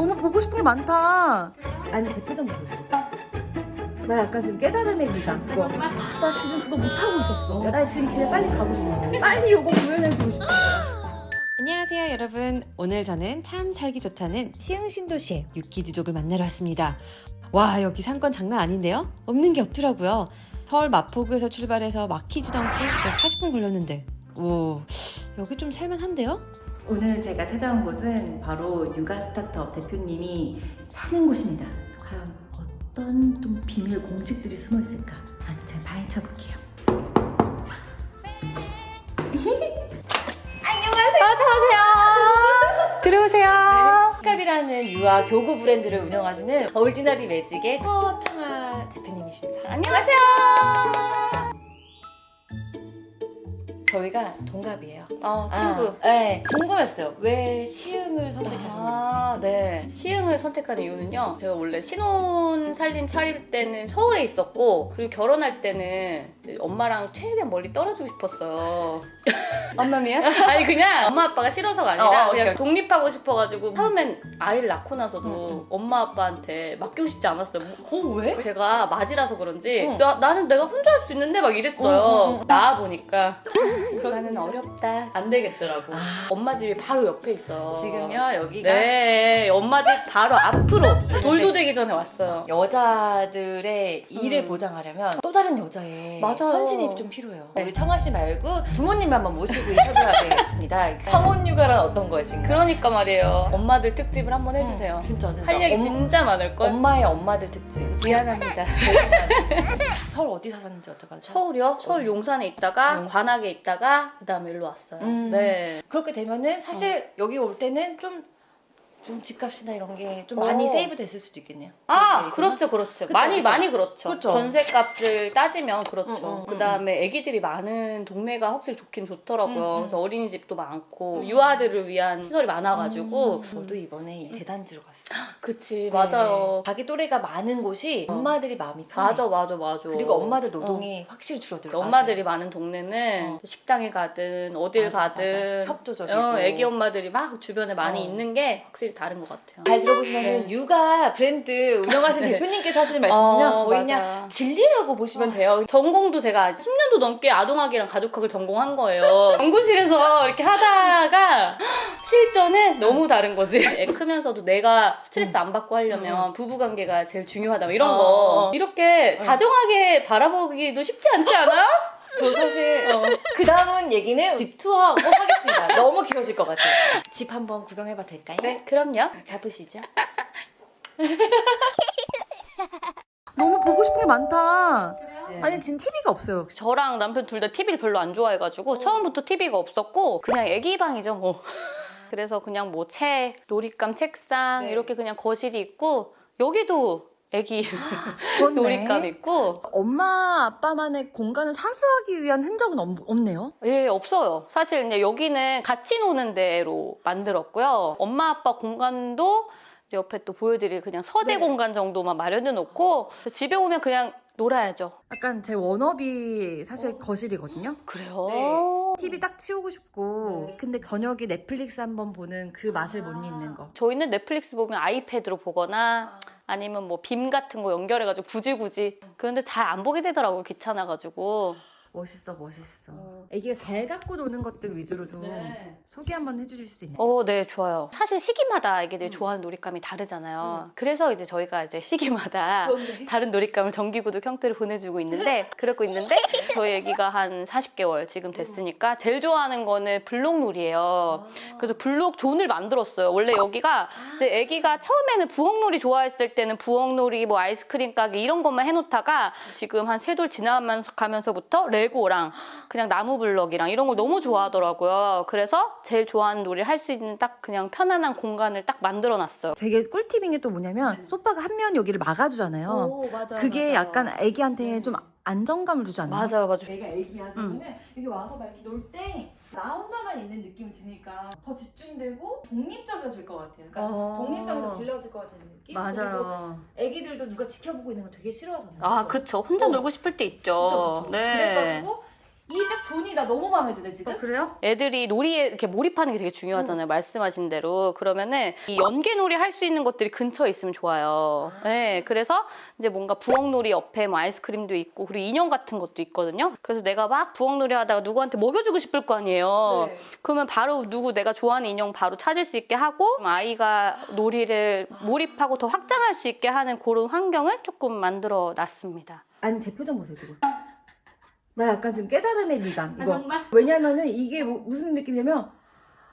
너무 보고 싶은 게 많다. 아니 제 표정 보여줘. 나 약간 지금 깨달음의 미가. 뭐. 나 지금 그거 못하고 있었어. 나 지금 집에 빨리 가고 싶어. 빨리 요거 구현해주고 싶어. 안녕하세요 여러분 오늘 저는 참 살기 좋다는 시흥신도시의 유키즈족을 만나러 왔습니다 와 여기 상권 장난 아닌데요? 없는 게 없더라고요 서울 마포구에서 출발해서 막히지도 않고 약 40분 걸렸는데 오 여기 좀 살만한데요? 오늘 제가 찾아온 곳은 바로 육아 스타트업 대표님이 사는 곳입니다. 과연 어떤 좀 비밀 공식들이 숨어 있을까? 아, 제가 파헤쳐 볼게요. 어서 오세요. 들어오세요. 스캅이라는 유아 교구 브랜드를 운영하시는 얼디너리 매직의 서청아 대표님이십니다. 안녕하세요. 저희가 동갑이에요. 어, 친구. 아, 네. 궁금했어요. 왜 시흥을 선택하셨는지. 아, 네. 시흥을 선택한 이유는요. 제가 원래 신혼 살림 차릴 때는 서울에 있었고, 그리고 결혼할 때는 엄마랑 최대한 멀리 떨어지고 싶었어요. 엄마미야? 아니, 그냥 엄마 아빠가 싫어서가 아니라 어, 어, 그냥. 독립하고 싶어가지고, 처음엔 아이를 낳고 나서도 응, 응. 엄마 아빠한테 맡기고 싶지 않았어요. 어 왜? 제가 맞이라서 그런지, 응. 나, 나는 내가 혼자 할 수 있는데 막 이랬어요. 응, 응, 응. 나와 보니까. 나는 어렵다. 안 되겠더라고. 아. 엄마 집이 바로 옆에 있어. 지금요 여기가 네, 엄마 집 바로 앞으로 돌도 되기 전에 왔어요. 여자들의 일을 음. 보장하려면 또 다른 여자의 맞아요. 헌신이 좀 필요해요. 네. 우리 청아 씨 말고 부모님을 한번 모시고 인터뷰를 하겠습니다. 성혼 육아란 어떤 거예요 지금? 그러니까 말이에요. 엄마들 특집을 한번 해주세요. 음, 진짜 진짜. 할 얘기 엄- 진짜 많을걸? 엄마의 엄마들 특집. 미안합니다. 서울 어디 사셨는지 여쭤봐도 서울이요? 서울 용산에 있다가 음. 관악에 있다 가 그 다음에 일로 왔어요. 음. 네. 그렇게 되면은 사실 여기 올 때는 좀, 좀 집값이나 이런 게 좀 많이 어. 세이브 됐을 수도 있겠네요. 아, 그렇죠, 그렇죠. 그쵸, 많이, 그쵸. 많이 그렇죠. 그쵸. 전세값을 따지면 그렇죠. 음, 음, 그 다음에 애기들이 많은 동네가 확실히 좋긴 좋더라고요. 음, 음. 그래서 어린이집도 많고, 음. 유아들을 위한 시설이 많아가지고. 음. 저도 이번에 이 대단지로 갔어요. 그치, 네. 맞아요. 자기 또래가 많은 곳이 엄마들이 마음이 편해. 맞아, 맞아, 맞아. 그리고 엄마들 노동이 확실히 줄어들어. 엄마들이 많은 동네는 어. 식당에 가든 어딜 맞아, 가든 맞아. 협조적이고. 어, 애기 엄마들이 막 주변에 많이 어. 있는 게 확실히 다른 것 같아요. 잘 들어보시면 네. 은 육아 브랜드 운영하시는 네. 대표님께서 하시는 말씀이면 어, 거의 맞아. 그냥 진리라고 보시면 돼요. 전공도 제가 10년도 넘게 아동학이랑 가족학을 전공한 거예요. 연구실에서 이렇게 하다가 실전에 너무 다른 거지. 애 크면서도 내가 스트레스 안 받고 하려면 부부관계가 제일 중요하다. 뭐 이런 어, 거. 어. 이렇게 어. 다정하게 바라보기도 쉽지 않지 않아요? 저 사실 그 다음은 얘기는 집 투어하고 하겠습니다. 너무 길어질 것 같아요. 집 한번 구경해봐도 될까요? 네, 그럼요. 가보시죠. 너무 보고 싶은 게 많다. 네. 아니 지금 TV가 없어요. 저랑 남편 둘 다 TV를 별로 안 좋아해가지고 처음부터 TV가 없었고 그냥 애기 방이죠 뭐. 그래서 그냥 뭐 책, 놀잇감, 책상 네. 이렇게 그냥 거실이 있고 여기도 애기. 놀잇감 있고 엄마 아빠만의 공간을 사수하기 위한 흔적은 없, 없네요. 예 없어요. 사실 이제 여기는 같이 노는 데로 만들었고요. 엄마 아빠 공간도 옆에 또 보여드릴 그냥 서재 네. 공간 정도만 마련해 놓고 집에 오면 그냥 놀아야죠. 약간 제 워너비 사실 거실이거든요. 그래요? 네. TV 딱 치우고 싶고 네. 근데 저녁에 넷플릭스 한번 보는 그 맛을 못 잊는 거. 저희는 넷플릭스 보면 아이패드로 보거나 아 니면 뭐 빔 같은 거 연결해가지고 굳이 굳이 그런데 잘 안 보게 되더라고요 귀찮아가지고 멋있어 멋있어. 애기가 잘 갖고 노는 것들 위주로 좀 소개 한번 해주실 수 있나요? 어, 네, 좋아요. 사실 시기마다 아기들이 음. 좋아하는 놀잇감이 다르잖아요. 그래서 이제 저희가 이제 시기마다 그런데 다른 놀잇감을 정기구독 형태로 보내주고 있는데, 그러고 있는데, 저희 아기가 한 40개월 지금 됐으니까, 제일 좋아하는 거는 블록놀이에요. 그래서 블록 존을 만들었어요. 원래 여기가 이제 아기가 처음에는 부엌놀이 좋아했을 때는 부엌놀이, 뭐 아이스크림 가게 이런 것만 해놓다가 지금 한 세 돌 지나가면서부터 레고랑 그냥 나무 블럭이랑 이런 걸 너무 좋아하더라고요. 그래서 제일 좋아하는 놀이를 할 수 있는 딱 그냥 편안한 공간을 딱 만들어놨어요. 되게 꿀팁인 게 또 뭐냐면 소파가 한 면 여기를 막아주잖아요. 오, 맞아요. 그게 맞아요. 약간 애기한테 좀 안정감을 주지 않나요? 맞아요, 맞아요. 내가 애기야 그러면은 여기 와서 막 이렇게 놀때 나 혼자만 있는 느낌이 드니까 더 집중되고 독립적이어질 것 같아요. 그러니까 어. 독립성이 더 길러질 것 같은 느낌. 그리고 맞아요. 애기들도 누가 지켜보고 있는 거 되게 싫어하잖아요. 아, 그죠? 그쵸. 혼자 어. 놀고 싶을 때 있죠. 그쵸, 그쵸. 네. 그래가지고 이 딱 zone이 나 너무 마음에 드네 지금. 그래요? 애들이 놀이에 이렇게 몰입하는 게 되게 중요하잖아요. 말씀하신 대로. 그러면은 이 연계놀이 할 수 있는 것들이 근처에 있으면 좋아요. 네, 그래서 이제 뭔가 부엌놀이 옆에 뭐 아이스크림도 있고 그리고 인형 같은 것도 있거든요. 그래서 내가 막 부엌놀이 하다가 누구한테 먹여주고 싶을 거 아니에요. 네. 그러면 바로 누구 내가 좋아하는 인형 바로 찾을 수 있게 하고 아이가 놀이를 몰입하고 더 확장할 수 있게 하는 그런 환경을 조금 만들어 놨습니다. 아니 제 표정 보세요 지금. 나 약간 지금 깨달음의 미간 이거. 정말? 왜냐면은 이게 뭐- 무슨 느낌이냐면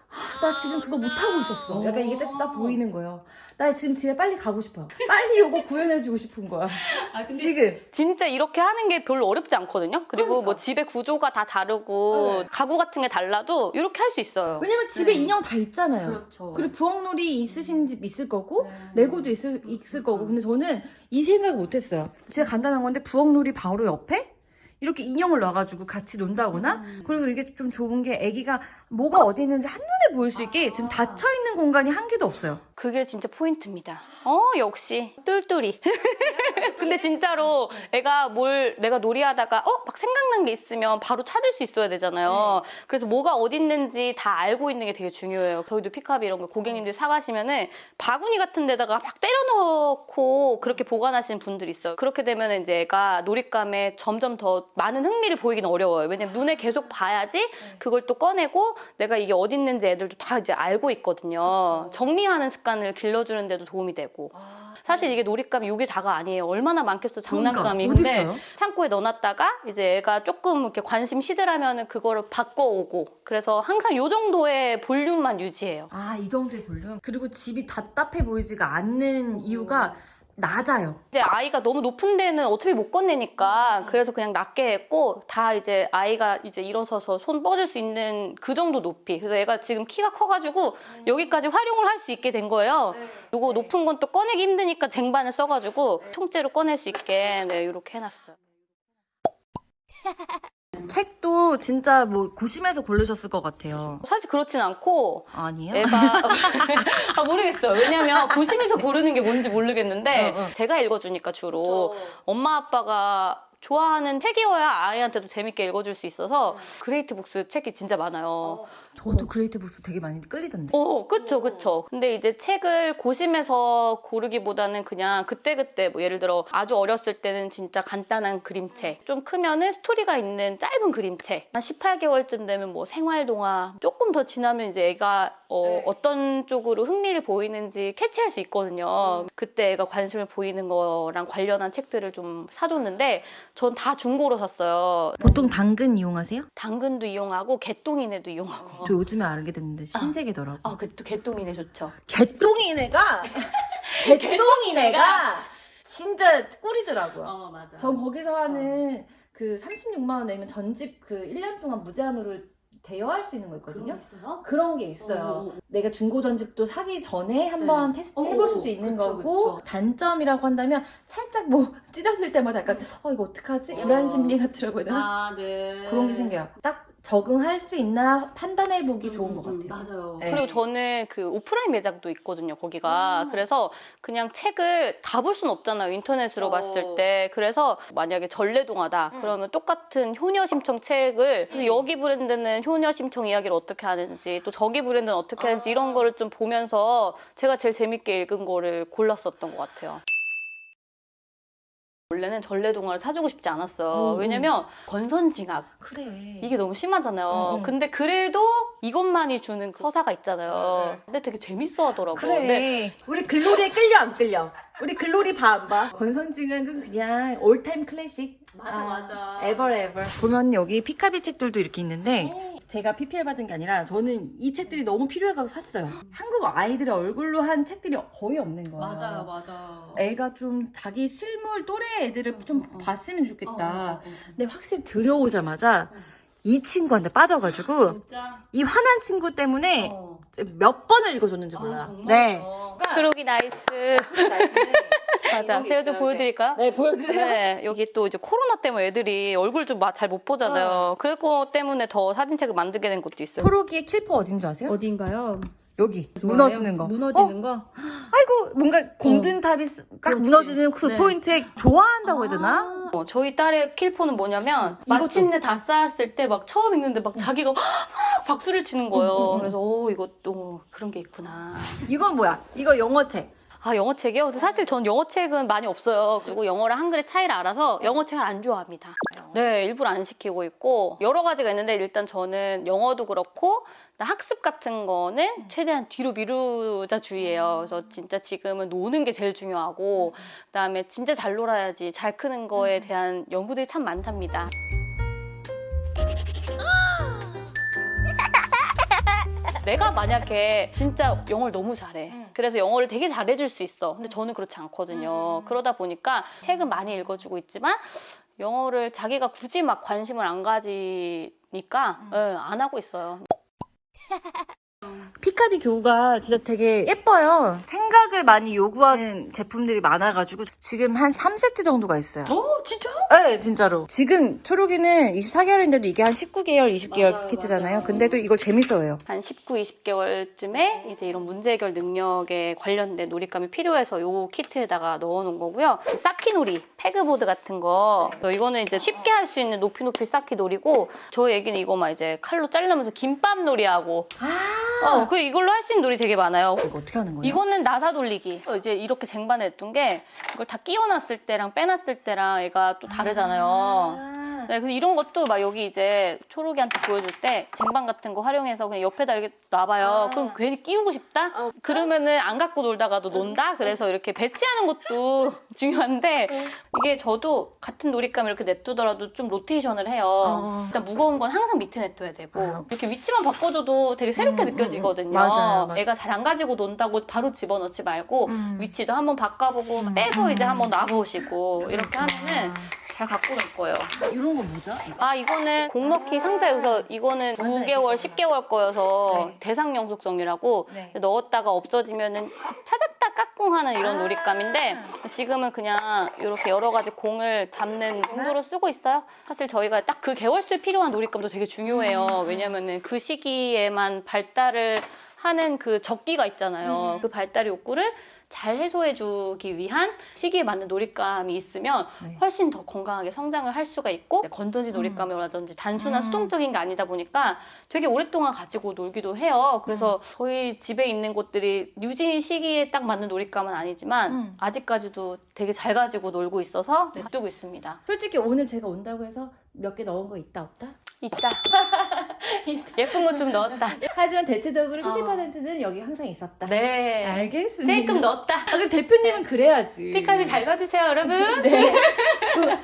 하, 나 지금 그거 못 하고 있었어. 약간 이게 딱, 딱 보이는 거예요. 나 지금 집에 빨리 가고 싶어요. 빨리 이거 구현해주고 싶은 거야. 아 지금. 진짜 이렇게 하는 게 별로 어렵지 않거든요. 그리고 그러니까. 뭐 집의 구조가 다 다르고 네. 가구 같은 게 달라도 이렇게 할 수 있어요. 왜냐면 집에 인형 다 있잖아요. 그렇죠. 그리고 부엌놀이 있으신 집 있을 거고 네. 레고도 있을, 있을 거고 근데 저는 이 생각을 못했어요. 진짜 간단한 건데 부엌놀이 바로 옆에 이렇게 인형을 놔가지고 같이 논다거나 그리고 이게 좀 좋은 게 아기가 뭐가 어디 있는지 한눈에 보일 수 있게 지금 닫혀있는 공간이 한 개도 없어요. 그게 진짜 포인트입니다. 어, 역시 똘똘이. 근데 진짜로 애가 뭘 내가 놀이하다가 어, 막 생각난 게 있으면 바로 찾을 수 있어야 되잖아요. 그래서 뭐가 어디 있는지 다 알고 있는 게 되게 중요해요. 저희도 피카비 이런 거 고객님들이 사가시면 은 바구니 같은 데다가 막 때려넣고 그렇게 보관하시는 분들이 있어요. 그렇게 되면 이제 애가 놀잇감에 점점 더 많은 흥미를 보이기는 어려워요. 왜냐면 눈에 계속 봐야지 그걸 또 꺼내고 내가 이게 어디 있는지 애들도 다 이제 알고 있거든요. 정리하는 습관을 길러주는 데도 도움이 되고. 사실 이게 놀잇감이 이게 다가 아니에요. 얼마나 많겠어 장난감이. 그러니까, 근데 어딨어요? 창고에 넣어놨다가 이제 애가 조금 이렇게 관심 시들하면은 그거를 바꿔오고 그래서 항상 요 정도의 볼륨만 유지해요. 아, 이 정도의 볼륨. 그리고 집이 답답해 보이지가 않는 이유가 낮아요. 이제 아이가 너무 높은 데는 어차피 못 건네니까 그래서 그냥 낮게 했고 다 이제 아이가 이제 일어서서 손 뻗을 수 있는 그 정도 높이. 그래서 애가 지금 키가 커가지고 여기까지 활용을 할 수 있게 된 거예요. 요거 높은 건 또 꺼내기 힘드니까 쟁반을 써가지고 통째로 꺼낼 수 있게. 네 이렇게 해놨어요 책도 진짜 뭐 고심해서 고르셨을 것 같아요. 사실 그렇진 않고 아니에요? 애가 아 모르겠어요 왜냐면 고심해서 고르는 게 뭔지 모르겠는데 어, 어. 제가 읽어주니까 주로 엄마 아빠가 좋아하는 책이어야 아이한테도 재밌게 읽어줄 수 있어서 그레이트 북스 책이 진짜 많아요. 저도 그레이트 북스 되게 많이 끌리던데. 어, 그쵸, 그쵸. 근데 이제 책을 고심해서 고르기보다는 그냥 그때그때 뭐 예를 들어 아주 어렸을 때는 진짜 간단한 그림책, 좀 크면은 스토리가 있는 짧은 그림책, 한 18개월쯤 되면 뭐 생활동화, 조금 더 지나면 이제 애가 어, 어떤 쪽으로 흥미를 보이는지 캐치할 수 있거든요. 그때 애가 관심을 보이는 거랑 관련한 책들을 좀 사줬는데 전 다 중고로 샀어요. 보통 당근 이용하세요? 당근도 이용하고 개똥이네도 이용하고. 저 요즘에 알게 됐는데 신세계더라고. 아, 그 또 개똥이네 좋죠. 개똥이네가 개똥이네가 진짜 꿀이더라고요. 어 맞아. 전 거기서 하는 그 36만 원 내면 전집 그 1년 동안 무제한으로 대여할 수 있는 거 있거든요. 있어요? 그런 게 있어요. 내가 중고 전집도 사기 전에 한번 테스트 어, 해볼 어, 수도 있는 그쵸, 거고 그쵸. 단점이라고 한다면 살짝 뭐 찢었을 때마다 약간 어 이거 어떡하지? 불안 심리 같더라고요. 아 네. 그런 게 생겨요. 딱 적응할 수 있나 판단해 보기 좋은 것 같아요. 맞아요. 네. 그리고 저는 그 오프라인 매장도 있거든요, 거기가. 음. 그래서 그냥 책을 다 볼 수는 없잖아요, 인터넷으로 그쵸. 봤을 때. 그래서 만약에 전래동화다, 음. 그러면 똑같은 효녀 심청 책을 여기 브랜드는 효녀 심청 이야기를 어떻게 하는지, 또 저기 브랜드는 어떻게 하는지 아. 이런 거를 좀 보면서 제가 제일 재밌게 읽은 거를 골랐었던 것 같아요. 원래는 전래동화를 사주고 싶지 않았어요. 음, 왜냐면 권선징악. 그래. 이게 너무 심하잖아요. 음, 음. 근데 그래도 이것만이 주는 그 서사가 있잖아요. 근데 되게 재밌어 하더라고요. 그래. 근데 우리 글로리에 끌려 안 끌려? 우리 글로리 봐 안 봐? 권선징악은 그냥 all-time classic. 맞아 맞아. 에버 에버. 보면 여기 피카비 책들도 이렇게 있는데 제가 PPL 받은 게 아니라 저는 이 책들이 너무 필요해서 샀어요. 한국 아이들의 얼굴로 한 책들이 거의 없는 거예요. 맞아요 맞아. 애가 좀 자기 실물 또래 애들을 좀 어, 어. 봤으면 좋겠다. 어, 어, 어. 근데 확실히 들어오자마자 이 친구한테 빠져가지고 진짜. 이 화난 친구 때문에 어. 몇 번을 읽어줬는지 아, 몰라요. 정말요? 네. 크로기 nice. 맞아. 제가 좀 보여드릴까요? 네, 보여주세요. 네, 여기 또 이제 코로나 때문에 애들이 얼굴 좀 잘 못 보잖아요. 그거 때문에 더 사진책을 만들게 된 것도 있어요. 프로기의 킬포 어딘 줄 아세요? 어딘가요? 여기 무너지는 거. 무너지는 거? 아이고 뭔가 공든탑이 딱 그렇지. 무너지는 그 네. 포인트에 좋아한다고 해야 되나? 어, 저희 딸의 킬포는 뭐냐면 마침내 다 쌓았을 때 막 처음 읽는데 막 자기가 막 박수를 치는 거예요. 그래서 오 이거 또 그런 게 있구나. 이건 뭐야? 이거 영어책. 아 영어 책이요? 근데 사실 전 영어 책은 많이 없어요. 그리고 영어랑 한글의 차이를 알아서 영어 책을 안 좋아합니다. 네, 일부러 안 시키고 있고 여러 가지가 있는데 일단 저는 영어도 그렇고 학습 같은 거는 최대한 뒤로 미루자 주의예요. 그래서 진짜 지금은 노는 게 제일 중요하고 그다음에 진짜 잘 놀아야지 잘 크는 거에 대한 연구들이 참 많답니다. 내가 만약에 진짜 영어를 너무 잘해. 그래서 영어를 되게 잘해줄 수 있어. 근데 저는 그렇지 않거든요. 그러다 보니까 책은 많이 읽어주고 있지만 영어를 자기가 굳이 막 관심을 안 가지니까 예, 안 하고 있어요. 피카비 교구가 진짜 되게 예뻐요. 생각을 많이 요구하는 제품들이 많아가지고 지금 한 3세트 정도가 있어요. 어, 진짜? 네, 진짜로. 지금 초록이는 24개월인데도 이게 한 19개월, 20개월 맞아요, 키트잖아요. 맞아요. 근데도 이걸 재밌어요. 한 19, 20개월쯤에 이제 이런 문제 해결 능력에 관련된 놀잇감이 필요해서 요 키트에다가 넣어놓은 거고요. 쌓기 놀이, 패그보드 같은 거. 어, 이거는 이제 쉽게 할 수 있는 높이 높이 쌓기 놀이고 저희 애기는 이거만 이제 칼로 자르면서 김밥 놀이하고 어, 그 이걸로 할 수 있는 놀이 되게 많아요. 이거 어떻게 하는 거예요? 이거는 나사 돌리기. 어, 이제 이렇게 쟁반에 냈던 게 이걸 다 끼워놨을 때랑 빼놨을 때랑 얘가 또 다르잖아요. 네, 그래서 이런 것도 막 여기 이제 초록이한테 보여줄 때 쟁반 같은 거 활용해서 그냥 옆에다 이렇게 놔봐요. 그럼 괜히 끼우고 싶다? 그러면은 안 갖고 놀다가도 논다? 그래서 이렇게 배치하는 것도 중요한데 이게 저도 같은 놀잇감 이렇게 냅두더라도 좀 로테이션을 해요. 어. 일단 무거운 건 항상 밑에 냅둬야 되고 아. 이렇게 위치만 바꿔줘도 되게 새롭게 음, 음, 느껴지거든요. 음. 맞아요, 맞아요. 애가 잘 안 가지고 논다고 바로 집어넣지 말고 음. 위치도 한번 바꿔보고 음. 빼서 이제 음. 한번 놔보시고 이렇게 하면은 잘 갖고 놀 거예요. 이런 거 뭐죠? 아 이거는 공 넣기 상자여서 이거는 9개월, 10개월 거여서 네. 대상 영속성이라고 네. 넣었다가 없어지면은 찾았다 까꿍하는 이런 아. 놀잇감인데 지금은 그냥 이렇게 여러 가지 공을 담는 용도로 쓰고 있어요. 사실 저희가 딱 그 개월수에 필요한 놀잇감도 되게 중요해요. 음. 왜냐면은 그 시기에만 발달을 하는 그 적기가 있잖아요. 음. 그 발달 욕구를 잘 해소해주기 위한 시기에 맞는 놀잇감이 있으면 네. 훨씬 더 건강하게 성장을 할 수가 있고 건전지 놀잇감이라든지 단순한 음. 수동적인 게 아니다 보니까 되게 오랫동안 가지고 놀기도 해요. 그래서 저희 집에 있는 것들이 유진 시기에 딱 맞는 놀잇감은 아니지만 음. 아직까지도 되게 잘 가지고 놀고 있어서 냅두고 있습니다. 솔직히 오늘 제가 온다고 해서 몇 개 넣은 거 있다 없다? 있다. 예쁜 거 좀 넣었다. 하지만 대체적으로 어. 70%는 여기 항상 있었다. 네. 알겠습니다. 조금 넣었다. 아, 그럼 대표님은 그래야지. 피카비 잘 봐주세요, 여러분. 네.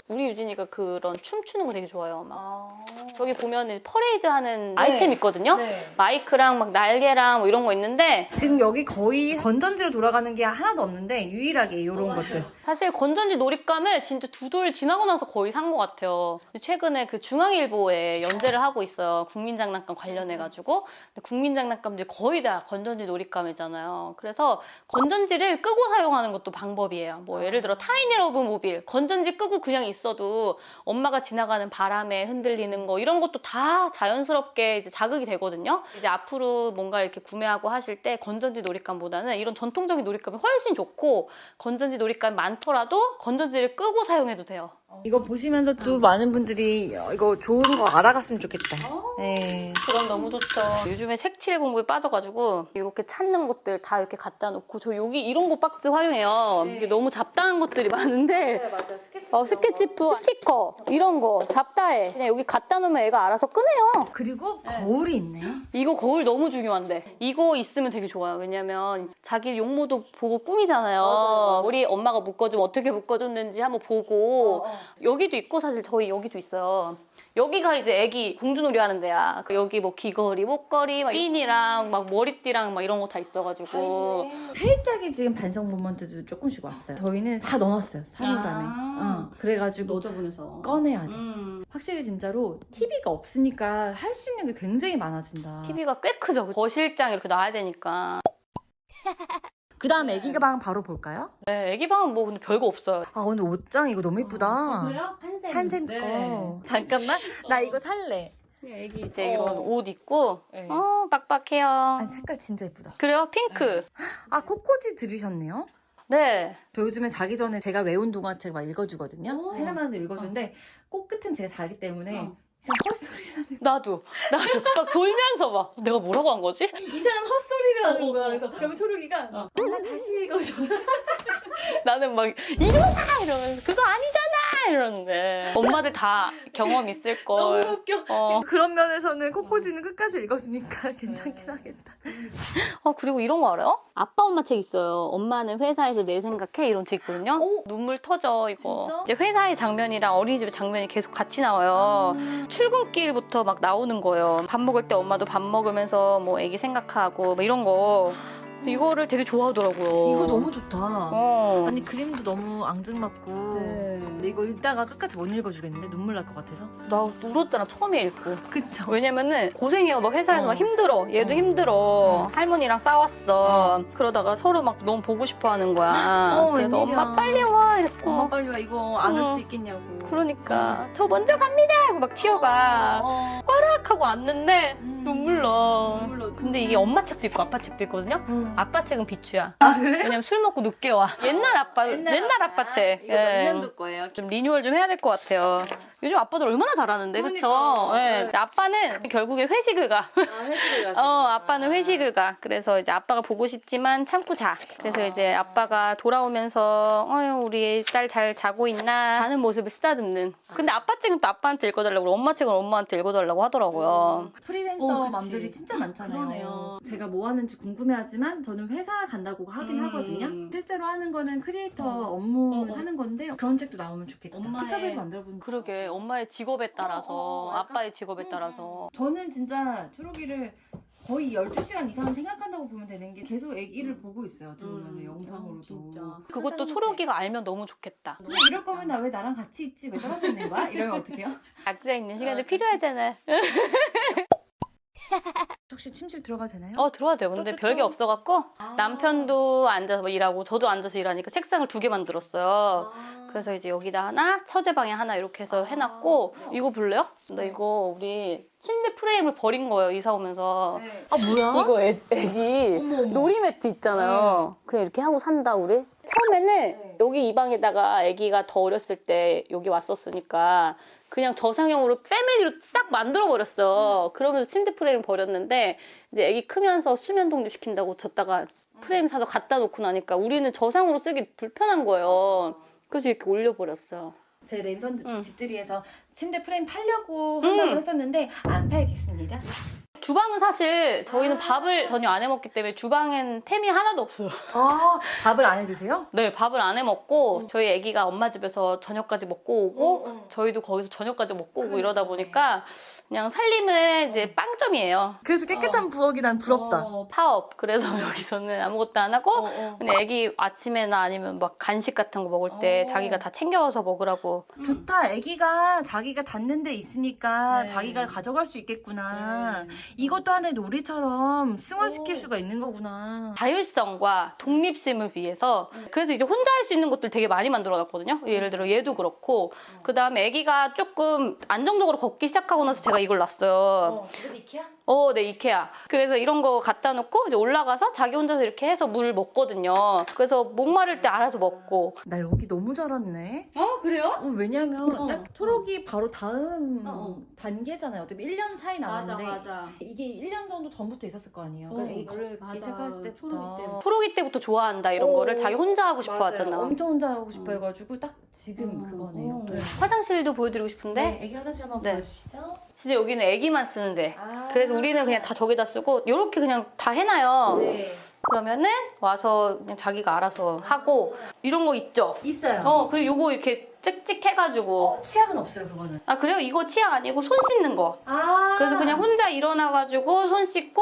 우리 유진이가 그런 춤추는 거 되게 좋아해요. 막. 저기 보면은 퍼레이드 하는 아이템 있거든요. 네. 마이크랑 막 날개랑 뭐 이런 거 있는데 지금 여기 거의 건전지로 돌아가는 게 하나도 없는데 유일하게 이런 것들. 사실 건전지 놀잇감을 진짜 두 돌 지나고 나서 거의 산 것 같아요. 최근에 그 중앙일보에 연재를 하고 있어요. 국민장난감 관련해가지고. 국민장난감들이 거의 다 건전지 놀잇감이잖아요. 그래서 건전지를 끄고 사용하는 것도 방법이에요. 뭐 예를 들어 타이니 러브 모빌. 건전지 끄고 그냥 있어도 엄마가 지나가는 바람에 흔들리는 거 이런 것도 다 자연스럽게 이제 자극이 되거든요. 이제 앞으로 뭔가 이렇게 구매하고 하실 때 건전지 놀잇감보다는 이런 전통적인 놀잇감이 훨씬 좋고 건전지 놀잇감이 많더라도 건전지를 끄고 사용해도 돼요. 이거 보시면서 또 많은 분들이 이거 좋은 거 알아갔으면 좋겠다. 네. 그럼 너무 좋죠. 요즘에 색칠 공부에 빠져가지고 이렇게 찾는 것들 다 이렇게 갖다 놓고 저 여기 이런 거 박스 활용해요. 이게 너무 잡다한 것들이 많은데 어, 스케치프, 스티커 이런 거 잡다해. 그냥 여기 갖다 놓으면 애가 알아서 꺼내요. 그리고 거울이 있네. 이거 거울 너무 중요한데. 이거 있으면 되게 좋아요. 왜냐면 자기 용모도 보고 꾸미잖아요. 우리 엄마가 묶어주면 어떻게 묶어줬는지 한번 보고. 여기도 있고 사실 저희 여기도 있어요 여기가 이제 애기 공주놀이 하는 데야 여기 뭐 귀걸이, 목걸이, 막 핀이랑 막 머리띠랑 막 이런 거 다 있어가지고 살짝의 지금 반성 모먼트도 조금씩 왔어요. 저희는 다 넣어놨어요. 사물함에. 아. 어, 그래가지고 너저분해서 꺼내야 돼. 음. 확실히 진짜로 TV가 없으니까 할 수 있는 게 굉장히 많아진다. TV가 꽤 크죠 거실장 이렇게 놔야 되니까 그 다음 애기 방 바로 볼까요? 네, 애기 방은 뭐 근데 별거 없어요 아 오늘 옷장 이거 너무 예쁘다. 그래요? 한샘. 한샘 네. 거. 잠깐만. 나 이거 살래. 애기 이제 이런 옷 입고 네. 어 빡빡해요. 아 색깔 진짜 예쁘다. 그래요? 핑크. 아 코코지 들으셨네요? 네. 저 요즘에 자기 전에 제가 외운 동화책 막 읽어주거든요. 오. 생각나는데 읽어주는데 꼭 끝은 제가 자기 때문에 어. 헛소리라는 나도 나도 막 돌면서 막 내가 뭐라고 한 거지? 이상한 헛소리를 하는 거야. 그래서 어. 그러면 초록이가 엄마 다시 읽어줘. 나는 막 일어나 이러면서 그거 아니잖아 이러는데 엄마들 다 경험 있을 걸. 너무 웃겨. 어. 그런 면에서는 코코지는 끝까지 읽어주니까 괜찮긴 하겠다. 어 그리고 이런 거 알아요? 아빠 엄마 책 있어요. 엄마는 회사에서 내 생각해 이런 책 있거든요. 눈물 터져 이거. 진짜? 이제 회사의 장면이랑 어린이집의 장면이 계속 같이 나와요. 출근길부터 막 나오는 거예요. 밥 먹을 때 엄마도 밥 먹으면서 뭐 애기 생각하고 뭐 이런 거. 이거를 되게 좋아하더라고요. 이거 너무 좋다. 어. 아니 그림도 너무 앙증맞고 네. 근데 이거 읽다가 끝까지 못 읽어주겠는데 눈물 날 것 같아서 나 울었잖아 처음에 읽고. 그쵸 왜냐면은 고생해요. 막 회사에서 어. 막 힘들어. 얘도 어. 힘들어. 할머니랑 싸웠어. 그러다가 서로 막 너무 보고 싶어 하는 거야. 어, 그래서 웬일이야. 엄마 빨리 와. 이랬어. 엄마 빨리 와 이거 안올 어. 수 있겠냐고 그러니까 저 먼저 갑니다 하고 막 튀어가. 어. 딱 하고 왔는데 음. 눈물 나. 눈물 나. 근데 이게 엄마 책도 있고 아빠 책도 있거든요. 음. 아빠 책은 비추야. 아 그래? 왜냐면 술 먹고 늦게 와. 옛날 아빠, 옛날, 아빠 책. 이거 예. 몇 년도 거예요? 좀 리뉴얼 좀 해야 될 것 같아요. 요즘 아빠들 얼마나 잘하는데, 그쵸? 그러니까. 예. 네. 아빠는 결국에 회식을 가. 아 회식을 가시고 어, 아빠는 회식을 가. 그래서 이제 아빠가 보고 싶지만 참고 자. 그래서 이제 아빠가 돌아오면서, 어휴, 우리 딸 잘 자고 있나? 하는 모습을 쓰다듬는. 근데 아빠 책은 또 아빠한테 읽어달라고, 엄마 책은 엄마한테 읽어달라고 하더라고요. 프리랜서 어. 맘들이 진짜 많잖아요. 그러네요. 제가 뭐 하는지 궁금해하지만 저는 회사 간다고 하긴 음. 하거든요. 실제로 하는 거는 크리에이터 어. 업무 어, 어. 하는 건데 그런 책도 나오면 좋겠다. 엄마의- 픽업에서 만들어본 그러게, 엄마의 직업에 따라서, 어, 어, 아빠의 직업에 따라서. 저는 진짜 초록이를 거의 12시간 이상 생각한다고 보면 되는 게 계속 애기를 보고 있어요. 보면 음. 영상으로도. 어, 진짜. 그것도 초록이가 알면 너무 좋겠다. 그냥 이럴 거면 나 왜 나랑 같이 있지? 왜 떨어져 있는 거야? 이러면 어떡해요? 각자 있는 시간이 필요하잖아. 혹시 침실 들어가도 되나요? 어, 들어와도 돼요. 근데 별게 없어갖고, 남편도 앉아서 뭐 일하고, 저도 앉아서 일하니까 책상을 두 개 만들었어요. 그래서 이제 여기다 하나, 서재방에 하나 이렇게 해서 해놨고, 이거 볼래요? 나 이거 우리 침대 프레임을 버린 거예요, 이사 오면서. 아 뭐야? 이거 애, 애기 어머. 놀이 매트 있잖아요. 그냥 이렇게 하고 산다, 우리. 처음에는 네. 여기 이 방에다가 아기가 더 어렸을 때 여기 왔었으니까 그냥 저상형으로 패밀리로 싹 만들어 버렸어. 그러면서 침대 프레임 버렸는데 이제 아기 크면서 수면 독립 시킨다고 줬다가 프레임 사서 갖다 놓고 나니까 우리는 저상으로 쓰기 불편한 거예요. 그래서 이렇게 올려버렸어요. 제 랜선 응. 집들이에서 침대 프레임 팔려고 한다고 응. 했었는데 안 팔겠습니다. 주방은 사실 저희는 밥을 전혀 안 해 먹기 때문에 주방엔 템이 하나도 없어요. 아 밥을 안 해 드세요? 네, 밥을 안 해 먹고 저희 아기가 엄마 집에서 저녁까지 먹고 오고 응, 응. 저희도 거기서 저녁까지 먹고 오고. 이러다 보니까 그냥 살림은 이제 빵점이에요. 그래서 깨끗한 부엌이 난 부럽다. 어, 파업. 그래서 여기서는 아무것도 안 하고 어, 어. 근데 아기 아침에나 아니면 막 간식 같은 거 먹을 때 어. 자기가 다 챙겨와서 먹으라고. 좋다. 아기가 자기가 닿는 데 있으니까 네. 자기가 가져갈 수 있겠구나. 네. 이것도 하나의 놀이처럼 승화시킬 오. 수가 있는 거구나. 자율성과 독립심을 위해서 그래서 이제 혼자 할 수 있는 것들 되게 많이 만들어 놨거든요. 예를 들어 얘도 그렇고 그 다음에 아기가 조금 안정적으로 걷기 시작하고 나서 제가 이걸 놨어요. 어, 이거 이케아? 어, 네, 이케아. 그래서 이런 거 갖다 놓고 이제 올라가서 자기 혼자서 이렇게 해서 물 먹거든요. 그래서 목마를 때 알아서 먹고. 나 여기 너무 잘 왔네. 어 그래요? 어, 왜냐면 어. 딱 초록이 바로 다음 어, 어. 단계잖아요. 어차피 1년 차이 맞아 나는데 맞아. 이게 1년 정도 전부터 있었을 거 아니에요. 어, 그러니까 애기를 맞아. 기 시작할 때부터 초록이 때부터. 초록이 때부터 좋아한다 이런 오. 거를 자기 혼자 하고 싶어 맞아요. 하잖아. 엄청 혼자 하고 싶어 해가지고 딱 지금 음, 그거네요. 어. 네. 화장실도 보여드리고 싶은데 네, 애기 화장실 한번 네. 보여주시죠. 진짜 여기는 애기만 쓰는데. 아. 그래서 우리는 그냥 다 저기다 쓰고 이렇게 그냥 다 해놔요. 네. 그러면은 와서 그냥 자기가 알아서 하고 이런 거 있죠. 있어요. 어 그리고 요거 이렇게 찍찍해가지고 어, 치약은 없어요 그거는. 아 그래요? 이거 치약 아니고 손 씻는 거. 아. 그래서 그냥 혼자 일어나가지고 손 씻고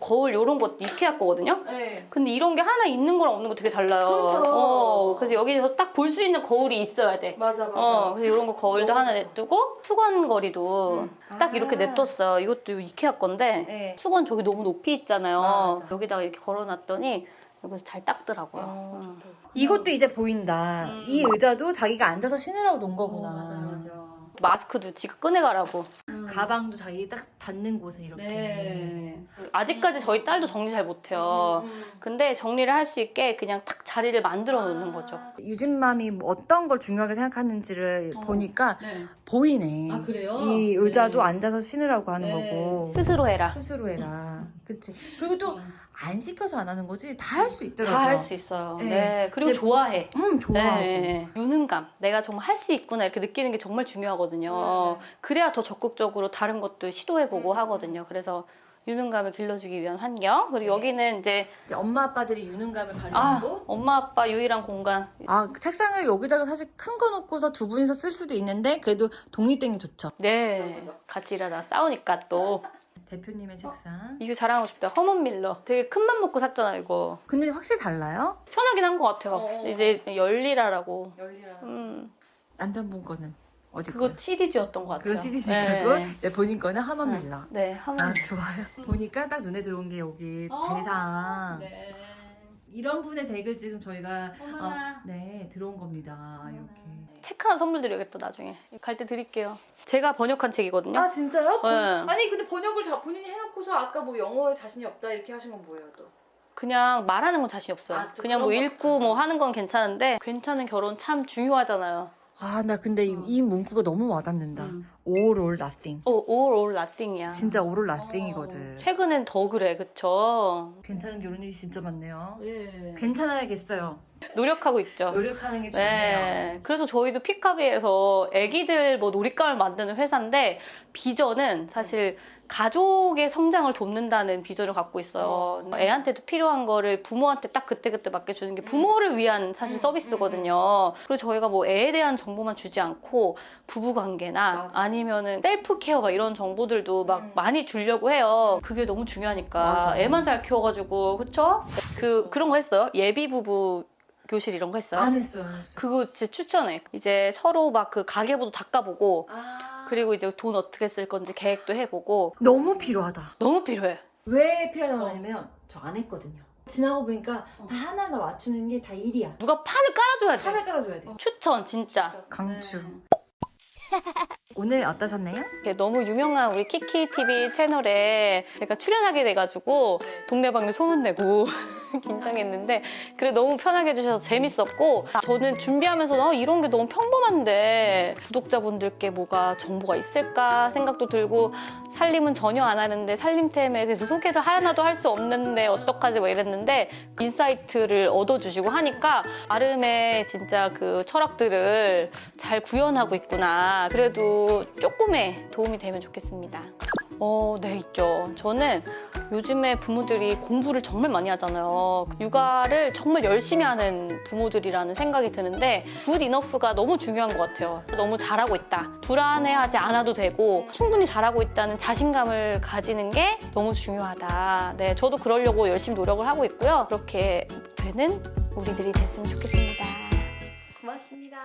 거울 요런 거 이케아 거거든요. 네. 근데 이런 게 하나 있는 거랑 없는 거 되게 달라요. 그렇죠. 어, 그래서 여기서 딱 볼 수 있는 거울이 있어야 돼. 맞아 맞아. 어, 그래서 이런 거 거울도 하나 좋다. 냅두고 수건거리도 음. 딱 이렇게 아. 냅뒀어요. 이것도 이케아 건데 네. 수건 저기 너무 높이 있잖아요. 맞아. 여기다가 이렇게 걸어놨더니 여기서 잘 닦더라고요. 어, 음. 이것도 이제 보인다. 음. 이 의자도 자기가 앉아서 신으라고 놓은 거구나. 어, 맞아 맞아. 마스크도 지가 꺼내가라고. 가방도 자기 딱 닿는 곳에 이렇게. 네. 아직까지 저희 딸도 정리 잘 못해요. 음. 근데 정리를 할 수 있게 그냥 딱 자리를 만들어 놓는 거죠. 유진맘이 뭐 어떤 걸 중요하게 생각하는지를 어. 보니까 네. 보이네. 아 그래요? 이 의자도 네. 앉아서 신으라고 하는 네. 거고. 스스로 해라. 스스로 해라. 그치. 그리고 또 음. 안 시켜서 안 하는 거지. 다 할 수 있더라고요. 다 할 수 있어요. 네. 네. 그리고 좋아해. 음, 좋아하고. 네. 유능감. 내가 정말 할 수 있구나 이렇게 느끼는 게 정말 중요하거든요. 네. 그래야 더 적극적으로 다른 것도 시도해보고 음. 하거든요. 그래서 유능감을 길러주기 위한 환경. 그리고 여기는 이제 이제 엄마 아빠들이 유능감을 아 발휘하고. 엄마 아빠 유일한 공간. 아, 그 책상을 여기다가 사실 큰 거 놓고서 두 분이서 쓸 수도 있는데 그래도 독립된 게 좋죠. 네. 같이 일하다 싸우니까 또 대표님의 책상. 이거 자랑하고 싶다. 허먼 밀러. 되게 큰 맘 먹고 샀잖아 이거. 근데 확실히 달라요? 편하긴 한 것 같아요. 어. 이제 열리라라고. 열리라. 음, 남편분 거는 어디 그거? CDG였던 것 같아요. 그거 CD지고 네. 이제 본인 거는 네. 밀러. 네, 한번 아 좋아요. 보니까 딱 눈에 들어온 게 여기 어. 대상. 네. 이런 분의 덱을 지금 저희가 어머나. 어, 네 들어온 겁니다. 이렇게. 책 하나 선물 드려야겠다 나중에. 갈 때 드릴게요. 제가 번역한 책이거든요. 아 진짜요? 네. 아니 근데 번역을 자, 본인이 해놓고서 아까 뭐 영어에 자신이 없다 이렇게 하신 건 뭐예요 또? 그냥 말하는 건 자신 없어요. 아, 또 그냥 뭐. 읽고 뭐 하는 건 괜찮은데 괜찮은 결혼 참 중요하잖아요. 아 나 근데 이, 이 문구가 너무 와닿는다. 음. All or nothing. 오, all or nothing이야. 진짜 all or nothing이거든. 최근엔 더 그래, 그쵸? 괜찮은 결혼이 진짜 많네요. 예. 괜찮아야겠어요. 노력하고 있죠. 노력하는 게 중요해요. 네. 그래서 저희도 피카비에서 애기들 뭐 놀잇감을 만드는 회사인데 비전은 사실 가족의 성장을 돕는다는 비전을 갖고 있어요. 뭐 애한테도 필요한 거를 부모한테 딱 그때그때 맡겨주는 게 부모를 위한 사실 음, 서비스거든요. 그리고 저희가 뭐 애에 대한 정보만 주지 않고 부부 관계나 맞아. 아니면은 셀프 케어 막 이런 정보들도 막 음. 많이 주려고 해요. 그게 너무 중요하니까. 맞아. 애만 잘 키워가지고, 그쵸? 그, 그런 거 했어요? 예비 부부 교실 이런 거 했어요? 안 했어요, 안 했어요. 그거 진짜 추천해. 이제 서로 막 그 가계부도 닦아보고 아. 그리고 이제 돈 어떻게 쓸 건지 계획도 해보고 너무 필요하다. 너무 필요해. 왜 필요하다고 어. 하냐면 저 안 했거든요. 지나고 보니까 어. 다 하나하나 맞추는 게 다 일이야. 누가 판을 깔아줘야지. 판을 깔아줘야 돼. 추천 진짜. 강추. 네. 오늘 어떠셨나요? 이렇게 너무 유명한 우리 키키 TV 채널에 제가 출연하게 돼가지고 동네방네 소문내고 긴장했는데 그래 너무 편하게 해주셔서 재밌었고 저는 준비하면서 어, 이런 게 너무 평범한데 구독자분들께 뭐가 정보가 있을까 생각도 들고 살림은 전혀 안 하는데 살림템에 대해서 소개를 하나도 할 수 없는데 어떡하지? 뭐 이랬는데 insight를 얻어주시고 하니까 나름의 진짜 그 철학들을 잘 구현하고 있구나. 그래도 조금의 도움이 되면 좋겠습니다. 어, 네, 있죠. 저는 요즘에 부모들이 공부를 정말 많이 하잖아요. 육아를 정말 열심히 하는 부모들이라는 생각이 드는데 good enough가 너무 중요한 것 같아요. 너무 잘하고 있다. 불안해하지 않아도 되고 충분히 잘하고 있다는 자신감을 가지는 게 너무 중요하다. 네, 저도 그러려고 열심히 노력을 하고 있고요. 그렇게 되는 우리들이 됐으면 좋겠습니다. 고맙습니다.